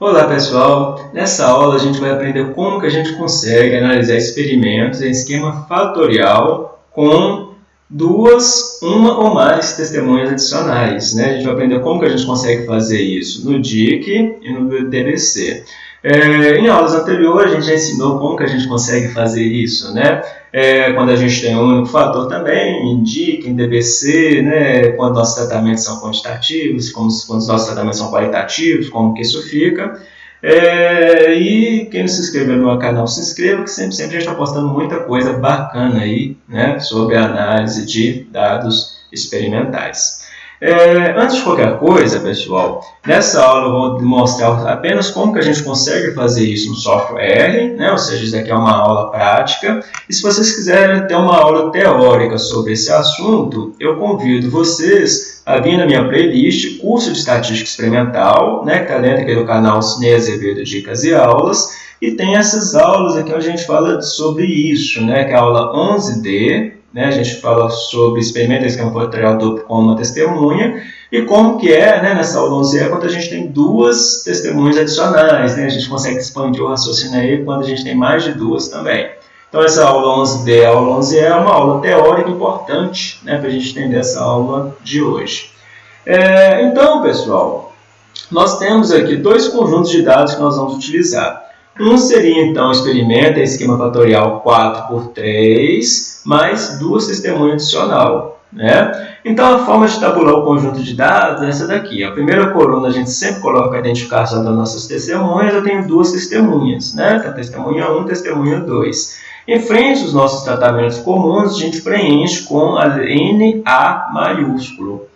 Olá pessoal, nessa aula a gente vai aprender como que a gente consegue analisar experimentos em esquema fatorial com duas, uma ou mais testemunhas adicionais. Né? A gente vai aprender como que a gente consegue fazer isso no DIC e no DBC. É, em aulas anteriores a gente já ensinou como que a gente consegue fazer isso, né? É, quando a gente tem um único fator também, indica em DBC, né? quando nossos tratamentos são quantitativos, como, quando os nossos tratamentos são qualitativos, como que isso fica. É, e quem não se inscreveu no meu canal, se inscreva, que sempre, sempre a gente está postando muita coisa bacana aí, né? Sobre a análise de dados experimentais. É, antes de qualquer coisa, pessoal, nessa aula eu vou mostrar apenas como que a gente consegue fazer isso no software, né? ou seja, isso aqui é uma aula prática. E se vocês quiserem ter uma aula teórica sobre esse assunto, eu convido vocês a vir na minha playlist Curso de Estatística Experimental, né? que está dentro aqui do canal Cine Azevedo Dicas e Aulas, e tem essas aulas aqui onde a gente fala sobre isso, né? que é a aula 11D, né? A gente fala sobre experimento de esquema fatorial duplo com uma testemunha e como que é né, nessa aula 11 quando a gente tem duas testemunhas adicionais. Né? A gente consegue expandir o raciocínio aí quando a gente tem mais de duas também. Então, essa aula 11D, a aula 11 é uma aula teórica importante né, para a gente entender essa aula de hoje. É, então, pessoal, nós temos aqui dois conjuntos de dados que nós vamos utilizar. Um seria, então, experimenta esquema fatorial 4 por 3, mais duas testemunhas adicional. Né? Então, a forma de tabular o conjunto de dados é essa daqui. A primeira coluna a gente sempre coloca a identificação das nossas testemunhas. Eu tenho duas testemunhas, né? Então, testemunha 1, testemunha 2. Em frente aos nossos tratamentos comuns, a gente preenche com a NA maiúsculo.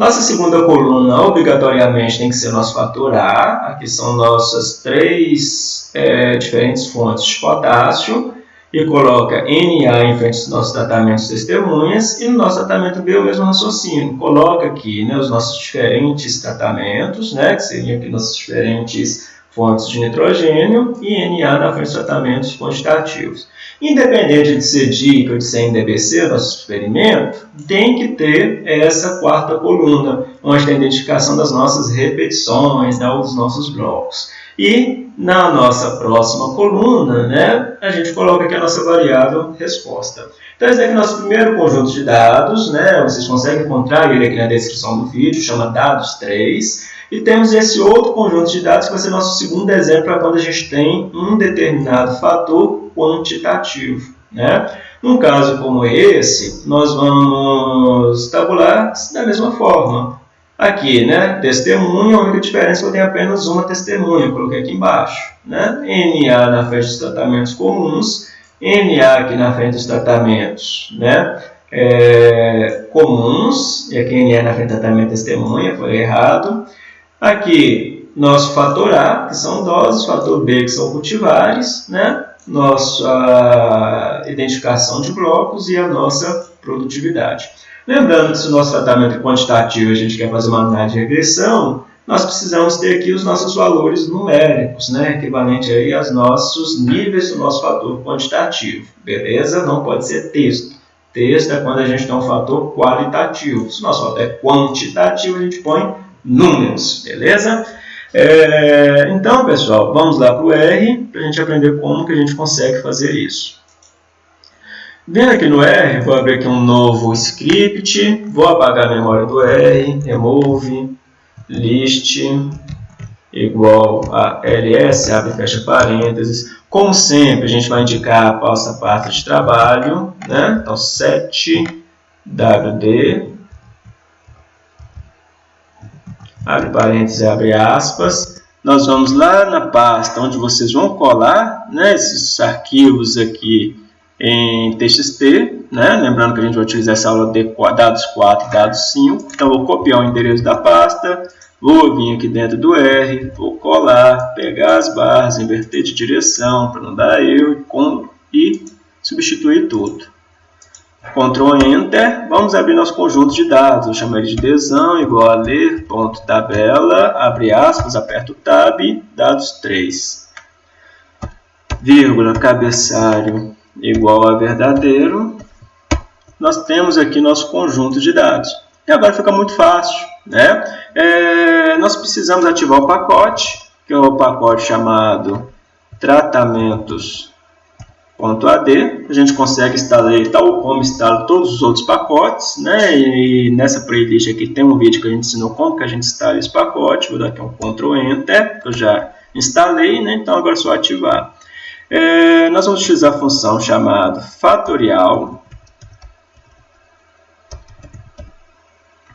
Nossa segunda coluna, obrigatoriamente, tem que ser nosso fator A. Aqui são nossas três é, diferentes fontes de potássio. E coloca NA em frente aos nossos tratamentos testemunhas. E no nosso tratamento B, o mesmo raciocínio. Coloca aqui né, os nossos diferentes tratamentos, né, que seriam aqui nossas diferentes fontes de nitrogênio. E NA na frente dos tratamentos quantitativos. Independente de ser DIC ou de ser em DBC, nosso experimento, tem que ter essa quarta coluna, onde tem a identificação das nossas repetições, né, dos nossos blocos. E na nossa próxima coluna, né, a gente coloca aqui a nossa variável resposta. Então, esse aqui é o nosso primeiro conjunto de dados, né, vocês conseguem encontrar ele aqui na descrição do vídeo, chama dados 3. E temos esse outro conjunto de dados que vai ser nosso segundo exemplo para quando a gente tem um determinado fator quantitativo. Né? Num caso como esse, nós vamos tabular da mesma forma. Aqui, né, testemunha, a única diferença é que eu tenho apenas uma testemunha, coloquei aqui embaixo. Né? NA na frente dos tratamentos comuns, NA aqui na frente dos tratamentos né, é, comuns, e aqui NA na frente do tratamento testemunha, foi errado. Aqui, nosso fator A, que são doses, fator B, que são cultivares, né? nossa identificação de blocos e a nossa produtividade. Lembrando que se o nosso tratamento é quantitativo a gente quer fazer uma análise de regressão, nós precisamos ter aqui os nossos valores numéricos, né? equivalente aí aos nossos níveis do nosso fator quantitativo. Beleza? Não pode ser texto. Texto é quando a gente tem um fator qualitativo. Se o nosso fator é quantitativo, a gente põe números, beleza? É, então, pessoal, vamos lá para o R, para a gente aprender como que a gente consegue fazer isso. Vendo aqui no R, vou abrir aqui um novo script, vou apagar a memória do R, remove, list, igual a ls, abre e fecha parênteses. Como sempre, a gente vai indicar a pasta parte de trabalho, né? Então, 7wd abre parênteses e abre aspas. Nós vamos lá na pasta onde vocês vão colar né, esses arquivos aqui em TXT, né? lembrando que a gente vai utilizar essa aula de dados 4 e dados 5. Então, vou copiar o endereço da pasta, vou vir aqui dentro do R, vou colar, pegar as barras, inverter de direção para não dar erro e substituir tudo. Ctrl Enter, vamos abrir nosso conjunto de dados. Eu chamo ele de desão, igual a ler, ponto, tabela, abre aspas, aperto Tab, dados 3. Vírgula, cabeçalho, igual a verdadeiro. Nós temos aqui nosso conjunto de dados. E agora fica muito fácil. Né? É, nós precisamos ativar o pacote, que é o pacote chamado tratamentos.ad. A gente consegue instalar tal como instala todos os outros pacotes, né? E nessa playlist aqui tem um vídeo que a gente ensinou como que a gente instala esse pacote. Vou dar aqui um Ctrl Enter, que eu já instalei, né? Então agora é só ativar. É, nós vamos utilizar a função chamada fatorial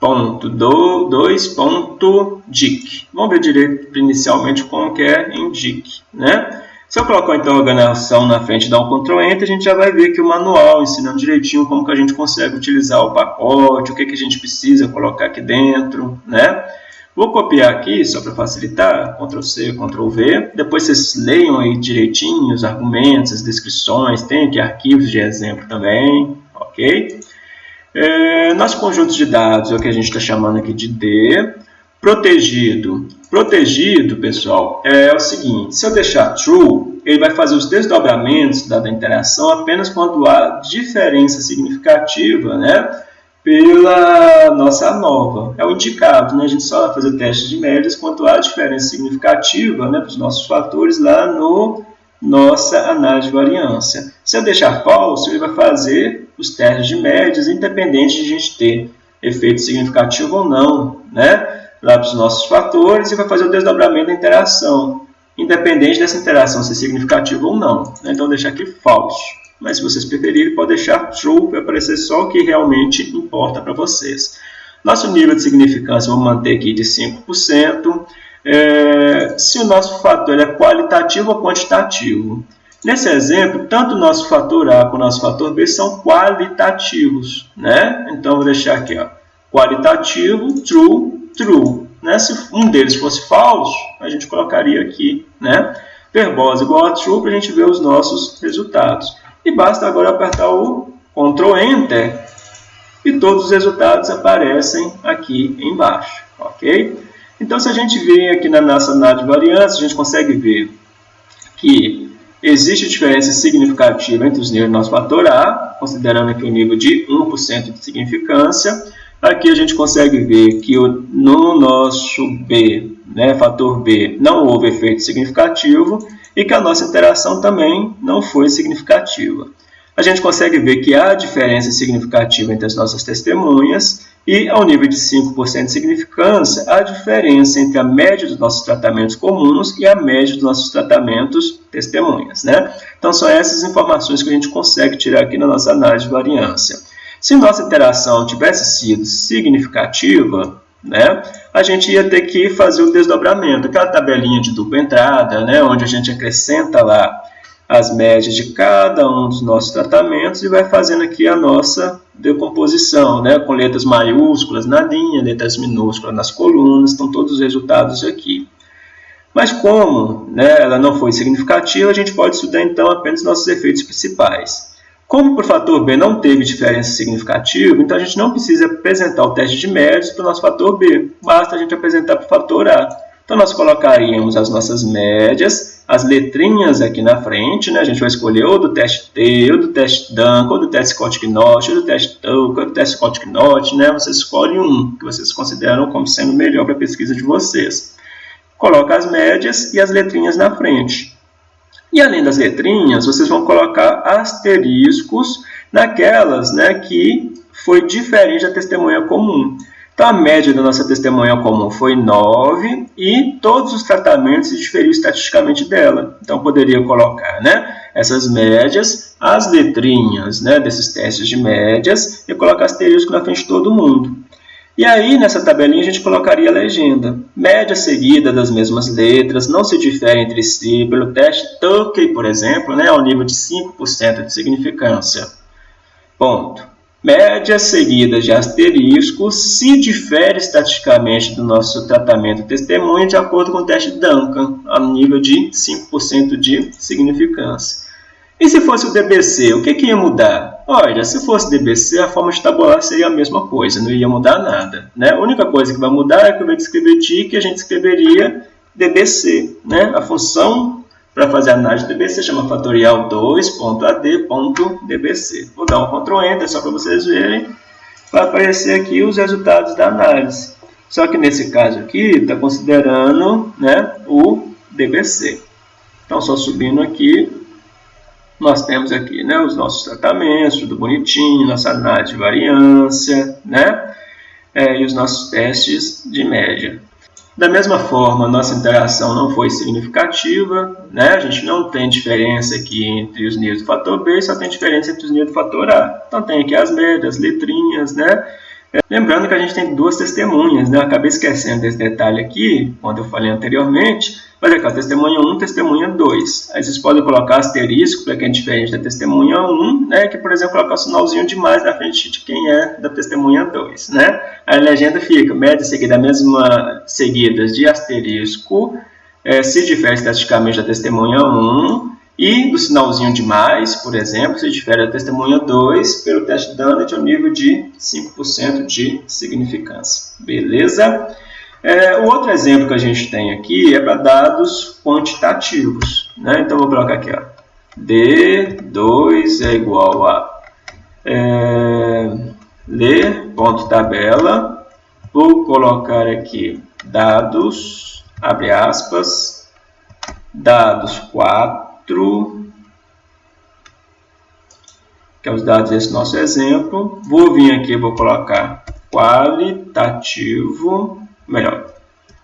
ponto do, 2.dic. Vamos ver direito inicialmente como que é em dic, né? Se eu colocar então a organização na frente e dar um Ctrl Enter, a gente já vai ver aqui o manual ensinando direitinho como que a gente consegue utilizar o pacote, o que, que a gente precisa colocar aqui dentro, né? Vou copiar aqui, só para facilitar, Ctrl C, Ctrl V. Depois vocês leiam aí direitinho os argumentos, as descrições, tem aqui arquivos de exemplo também, ok? É, nosso conjunto de dados é o que a gente está chamando aqui de D. Protegido. Protegido, pessoal, é o seguinte, se eu deixar true, ele vai fazer os desdobramentos da interação apenas quando há diferença significativa, né? pela nossa nova. É o indicado, né? a gente só vai fazer teste de médias quando há diferença significativa né, para os nossos fatores lá no nossa análise de variância. Se eu deixar falso, ele vai fazer os testes de médias, independente de a gente ter efeito significativo ou não, né? Lá para os nossos fatores, e vai fazer o desdobramento da interação, independente dessa interação ser significativa ou não. Né? Então, vou deixar aqui falso mas se vocês preferirem, pode deixar true para aparecer só o que realmente importa para vocês. Nosso nível de significância, vamos manter aqui de 5%. É, se o nosso fator é qualitativo ou quantitativo. Nesse exemplo, tanto o nosso fator A como o nosso fator B são qualitativos. Né? Então, vou deixar aqui, ó, qualitativo, true, true. Né? Se um deles fosse falso, a gente colocaria aqui, né? Verbose igual a true para a gente ver os nossos resultados. E basta agora apertar o Ctrl Enter e todos os resultados aparecem aqui embaixo, ok? Então, se a gente vir aqui na nossa análise de variância, a gente consegue ver que existe diferença significativa entre os níveis do nosso fator A, considerando aqui o nível de 1% de significância. Aqui a gente consegue ver que no nosso B, né, fator B, não houve efeito significativo e que a nossa interação também não foi significativa. A gente consegue ver que há diferença significativa entre as nossas testemunhas e, ao nível de 5% de significância, há diferença entre a média dos nossos tratamentos comuns e a média dos nossos tratamentos testemunhas. Né? Então, são essas informações que a gente consegue tirar aqui na nossa análise de variância. Se nossa interação tivesse sido significativa, né, a gente ia ter que fazer o desdobramento, aquela tabelinha de dupla entrada, né, onde a gente acrescenta lá as médias de cada um dos nossos tratamentos e vai fazendo aqui a nossa decomposição, né, com letras maiúsculas na linha, letras minúsculas nas colunas, estão todos os resultados aqui. Mas como né, ela não foi significativa, a gente pode estudar então apenas nossos efeitos principais. Como para o fator B não teve diferença significativa, então a gente não precisa apresentar o teste de médios para o nosso fator B, basta a gente apresentar para o fator A. Então nós colocaríamos as nossas médias, as letrinhas aqui na frente, né? a gente vai escolher ou do teste T, ou do teste Duncan, ou do teste Scott-Knott, ou do teste Tuck, ou do teste Scott-Knott, né? vocês escolhem um que vocês consideram como sendo melhor para a pesquisa de vocês. Coloca as médias e as letrinhas na frente. E além das letrinhas, vocês vão colocar asteriscos naquelas né, que foi diferente da testemunha comum. Então, a média da nossa testemunha comum foi 9 e todos os tratamentos se diferiam estatisticamente dela. Então, poderia colocar né, essas médias, as letrinhas né, desses testes de médias e colocar asterisco na frente de todo mundo. E aí, nessa tabelinha, a gente colocaria a legenda. Média seguida das mesmas letras, não se difere entre si. Pelo teste Tukey, por exemplo, né, ao nível de 5% de significância. Ponto. Média seguida de asterisco se difere estatisticamente do nosso tratamento testemunha de acordo com o teste Duncan, ao nível de 5% de significância. E se fosse o DBC, o que, que ia mudar? Olha, se fosse DBC, a forma de tabular seria a mesma coisa, não ia mudar nada. Né? A única coisa que vai mudar é que de escrever TIC, a gente escreveria DBC. Né? A função para fazer a análise de DBC chama fatorial 2.ad.dbc. Vou dar um Ctrl Enter só para vocês verem. Vai aparecer aqui os resultados da análise. Só que nesse caso aqui, está considerando né, o DBC. Então, só subindo aqui, nós temos aqui né, os nossos tratamentos, tudo bonitinho, nossa análise de variância, né, é, e os nossos testes de média. Da mesma forma, nossa interação não foi significativa, né? a gente não tem diferença aqui entre os níveis do fator B, só tem diferença entre os níveis do fator A. Então tem aqui as médias, as letrinhas, né? Lembrando que a gente tem duas testemunhas, né? Eu acabei esquecendo desse detalhe aqui, quando eu falei anteriormente, mas é que a testemunha 1 testemunha 2. Aí vocês podem colocar asterisco para quem é diferente da testemunha 1, né? que, por exemplo, colocar o sinalzinho de mais na frente de quem é da testemunha 2. Né? A legenda fica média seguida, mesma seguidas de asterisco, é, se difere estatisticamente da testemunha 1, e do sinalzinho de mais, por exemplo, se difere da testemunha 2, pelo teste Dunnett ao nível de 5% de significância. Beleza? É, o outro exemplo que a gente tem aqui é para dados quantitativos. Né? Então, vou colocar aqui, ó, D2 é igual a é, ler.tabela, vou colocar aqui dados, abre aspas, dados 4, que é os dados desse nosso exemplo. Vou vir aqui, vou colocar qualitativo, melhor,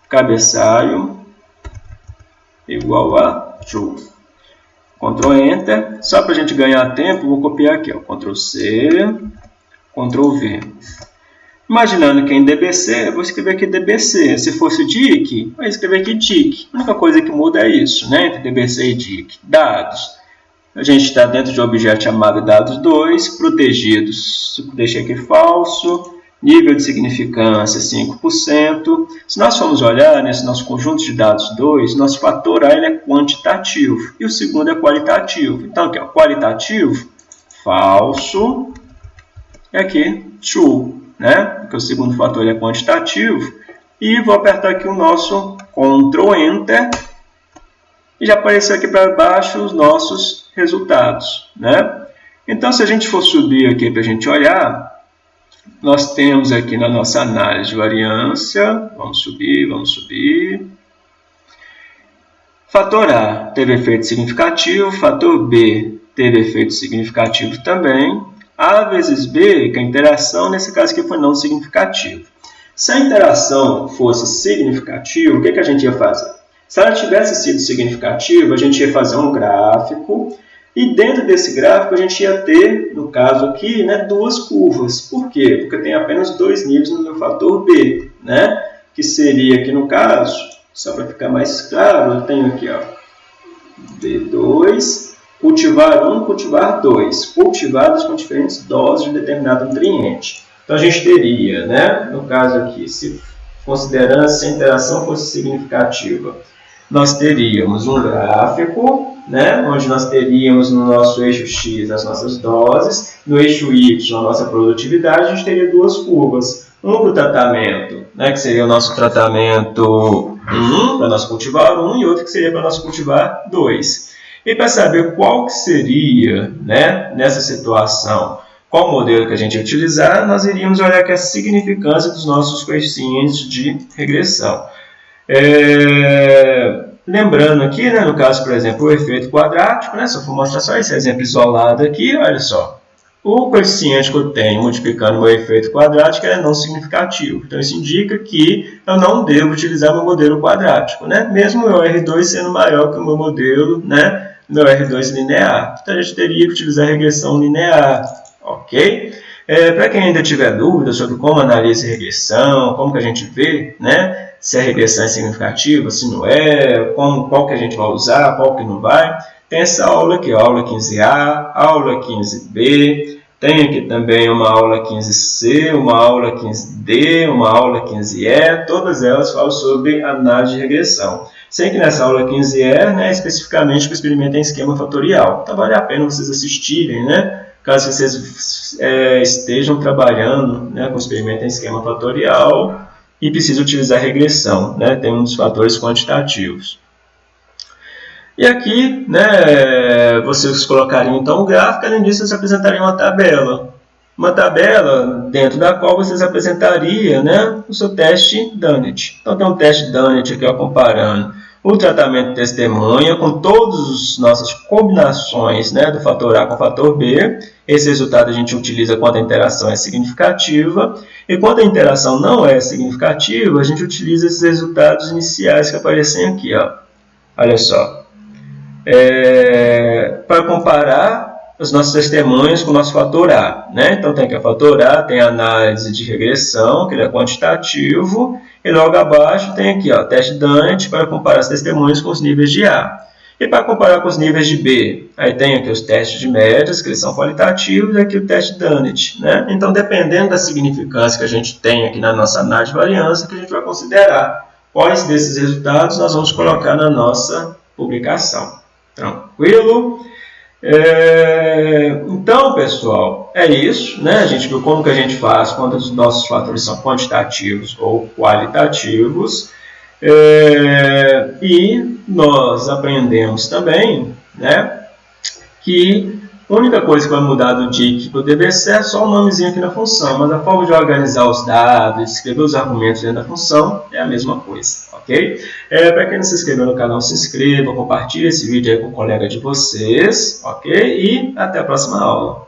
cabeçalho igual a true. Ctrl Enter, só para a gente ganhar tempo, vou copiar aqui, ó, Ctrl C, Ctrl V. Imaginando que é em DBC, eu vou escrever aqui DBC. Se fosse DIC, eu escrever aqui DIC. A única coisa que muda é isso, né? entre DBC e DIC. Dados. A gente está dentro de um objeto chamado dados2, protegidos. Deixei aqui falso nível de significância 5%. Se nós formos olhar nesse nosso conjunto de dados 2, nosso fator A ele é quantitativo e o segundo é qualitativo. Então, aqui, ó, qualitativo, falso, e aqui, true, né? porque o segundo fator é quantitativo. E vou apertar aqui o nosso Ctrl Enter e já apareceu aqui para baixo os nossos resultados. Né? Então, se a gente for subir aqui para a gente olhar, nós temos aqui na nossa análise de variância, vamos subir, vamos subir. Fator A teve efeito significativo, fator B teve efeito significativo também. A vezes B, que é a interação, nesse caso aqui foi não significativo. Se a interação fosse significativa, o que, que a gente ia fazer? Se ela tivesse sido significativa, a gente ia fazer um gráfico e dentro desse gráfico a gente ia ter, no caso aqui, né, duas curvas. Por quê? Porque tem apenas dois níveis no meu fator B, né? que seria aqui no caso, só para ficar mais claro, eu tenho aqui ó, B2, cultivar 1, cultivar 2, cultivados com diferentes doses de determinado nutriente. Então a gente teria, né, no caso aqui, se considerando se a interação fosse significativa, nós teríamos um gráfico, né, onde nós teríamos no nosso eixo X as nossas doses, no eixo Y a nossa produtividade, a gente teria duas curvas. Um para o tratamento, né, que seria o nosso tratamento 1, para nós cultivar 1, e outro que seria para nós cultivar 2. E para saber qual que seria, né, nessa situação, qual modelo que a gente utilizar, nós iríamos olhar aqui a significância dos nossos coeficientes de regressão. É, lembrando aqui, né, no caso, por exemplo, o efeito quadrático, né, se mostrar só esse exemplo isolado aqui, olha só. O coeficiente que eu tenho multiplicando meu efeito quadrático é não significativo. Então, isso indica que eu não devo utilizar meu modelo quadrático, né? mesmo o meu R2 sendo maior que o meu modelo, né? Meu R2 linear. Então, a gente teria que utilizar regressão linear, ok? É, Para quem ainda tiver dúvida sobre como analisa regressão, como que a gente vê, né? se a regressão é significativa, se não é, como, qual que a gente vai usar, qual que não vai. Tem essa aula aqui, aula 15A, aula 15B, tem aqui também uma aula 15C, uma aula 15D, uma aula 15E, todas elas falam sobre análise de regressão. Sei que nessa aula 15E, né, especificamente, o experimento em esquema fatorial. Então, vale a pena vocês assistirem, né? Caso vocês é, estejam trabalhando né, com experimento em esquema fatorial, e precisa utilizar regressão, né? tem um dos fatores quantitativos. E aqui, né, vocês colocariam então o gráfico, além disso, vocês apresentariam uma tabela. Uma tabela dentro da qual vocês apresentariam né, o seu teste Dunnett. Então, tem um teste Dunnett aqui ó, comparando o tratamento de testemunha com todas as nossas combinações né, do fator A com o fator B. Esse resultado a gente utiliza quando a interação é significativa. E quando a interação não é significativa, a gente utiliza esses resultados iniciais que aparecem aqui. Ó. Olha só. É, para comparar os nossos testemunhos com o nosso fator A. Né? Então, tem aqui o fator A, tem a análise de regressão, que ele é quantitativo, e logo abaixo tem aqui o teste Dante para comparar os testemunhos com os níveis de A. E para comparar com os níveis de B, aí tem aqui os testes de médias, que eles são qualitativos, e aqui o teste Dunnett. Né? Então, dependendo da significância que a gente tem aqui na nossa análise de variância, que a gente vai considerar quais desses resultados nós vamos colocar na nossa publicação. Tranquilo? É, então, pessoal, é isso. Né? Gente como que a gente faz quando os nossos fatores são quantitativos ou qualitativos. É, e nós aprendemos também né, que a única coisa que vai mudar do DIC para o DBC é só o nomezinho aqui na função, mas a forma de organizar os dados, escrever os argumentos dentro da função é a mesma coisa, ok? É, para quem não se inscreveu no canal, se inscreva, compartilhe esse vídeo aí com o colega de vocês, ok? E até a próxima aula.